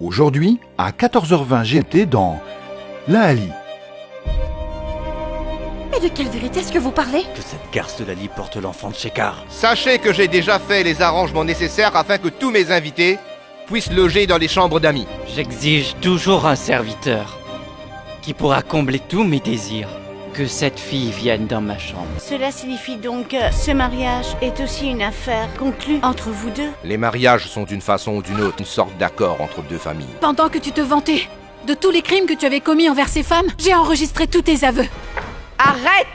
Aujourd'hui, à 14h20 GMT dans La Ali. Mais de quelle vérité est-ce que vous parlez? Que cette garce de Lali porte l'enfant de Shekar. Sachez que j'ai déjà fait les arrangements nécessaires afin que tous mes invités puissent loger dans les chambres d'amis. J'exige toujours un serviteur qui pourra combler tous mes désirs. Que cette fille vienne dans ma chambre. Cela signifie donc que ce mariage est aussi une affaire conclue entre vous deux Les mariages sont d'une façon ou d'une autre une sorte d'accord entre deux familles. Pendant que tu te vantais de tous les crimes que tu avais commis envers ces femmes, j'ai enregistré tous tes aveux. Arrête